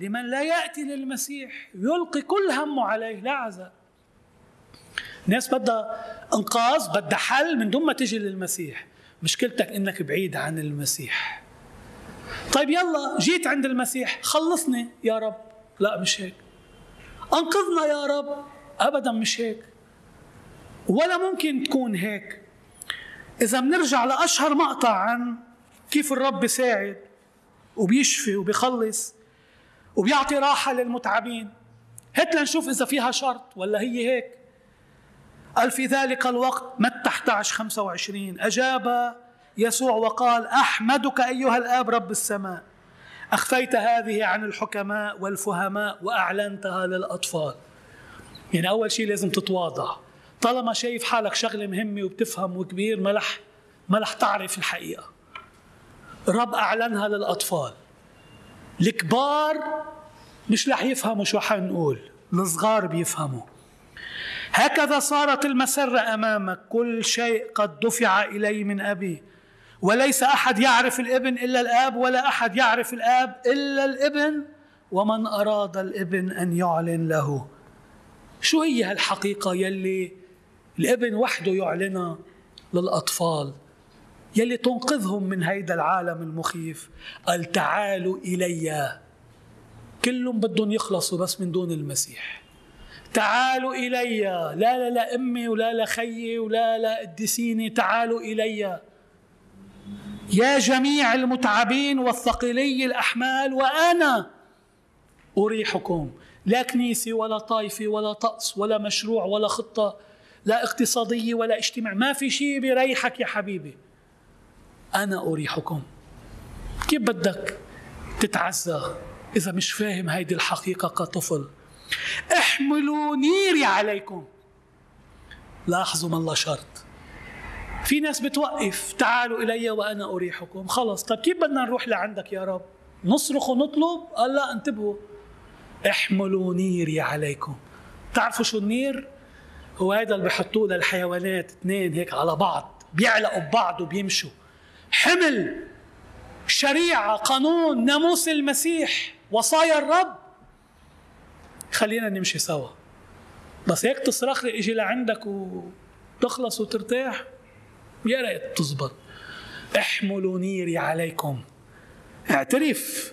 لمن لا يأتي للمسيح يلقي كل همه عليه لا عزاء الناس بدها أنقاذ بدها حل من دون ما تجي للمسيح. مشكلتك إنك بعيد عن المسيح. طيب يلا جيت عند المسيح خلصني يا رب. لا مش هيك. أنقذنا يا رب. ابدا مش هيك. ولا ممكن تكون هيك. إذا بنرجع لأشهر مقطع عن كيف الرب بيساعد وبيشفي وبيخلص. وبيعطي راحة للمتعبين. هات لنشوف إذا فيها شرط ولا هي هيك. قال في ذلك الوقت متى 11 25 أجاب يسوع وقال أحمدك أيها الآب رب السماء. أخفيت هذه عن الحكماء والفهماء وأعلنتها للأطفال. يعني أول شيء لازم تتواضع. طالما شايف حالك شغلة مهمة وبتفهم وكبير ما رح ما رح تعرف الحقيقة. الرب أعلنها للأطفال. الكبار مش رح يفهموا شو حنقول الصغار بيفهموا. هكذا صارت المسرة أمامك كل شيء قد دفع إلي من أبي. وليس أحد يعرف الابن إلا الآب ولا أحد يعرف الآب إلا الابن. ومن أراد الابن أن يعلن له. شو هي هالحقيقة يلي الابن وحده يعلنها للأطفال؟ يلي تنقذهم من هيدا العالم المخيف. قال تعالوا إلي. كلهم بدهم يخلصوا بس من دون المسيح. تعالوا إلي. لا لا لا أمي ولا لا خيي ولا لا قدسيني تعالوا إلي. يا جميع المتعبين والثقلي الأحمال وأنا أريحكم. لا كنيسة ولا طائفة ولا طقس ولا مشروع ولا خطة لا اقتصادية ولا اجتماع. ما في شيء بيريحك يا حبيبي. أنا أريحكم. كيف بدك تتعزى إذا مش فاهم هيدي الحقيقة كطفل؟ احملوا نيري عليكم. لاحظوا ما الله شرط في ناس بتوقف تعالوا إلي وأنا أريحكم. خلص. طيب كيف بدنا نروح لعندك يا رب؟ نصرخ ونطلب؟ قال لا انتبهوا. احملوا نيري عليكم. تعرفوا شو النير؟ هو هذا اللي بحطوه للحيوانات اثنين هيك على بعض. بيعلقوا ببعض وبيمشوا. حمل شريعة قانون ناموس المسيح وصايا الرب. خلينا نمشي سوا. بس هيك تصرخ لي إجي لعندك وتخلص وترتاح. يا ريت تزبط. احملوا نيري عليكم. اعترف.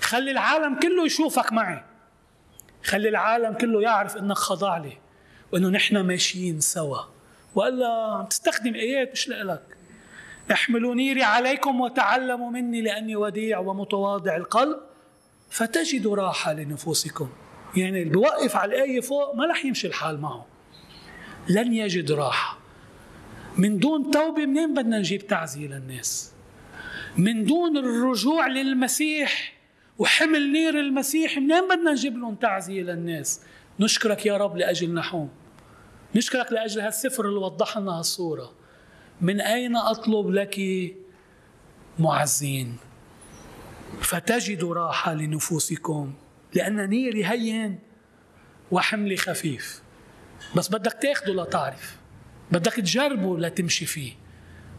خلي العالم كله يشوفك معي. خلي العالم كله يعرف إنك خضع لي وإنه نحن ماشيين سوا. وألا عم تستخدم آيات مش لك احملوا نيري عليكم وتعلموا مني لأني وديع ومتواضع القلب فتجدوا راحة لنفوسكم. يعني اللي بوقف على الآية فوق ما رح يمشي الحال معه. لن يجد راحة. من دون توبة منين بدنا نجيب تعزيه للناس من دون الرجوع للمسيح وحمل نير المسيح منين بدنا نجيب لهم تعزيه للناس نشكرك يا رب لاجل نحوم نشكرك لأجل هالسفر اللي وضح لنا هالصورة. من أين أطلب لك معزين؟ فتجدوا راحة لنفوسكم لأن نيري هين وحملي خفيف. بس بدك تاخده لتعرف بدك تجربه لتمشي فيه.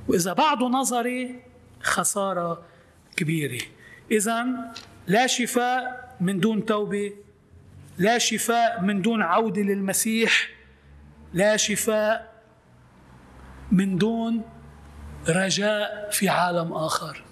وإذا بعده نظري خسارة كبيرة. اذا لا شفاء من دون توبة لا شفاء من دون عودة للمسيح لا شفاء من دون رجاء في عالم آخر.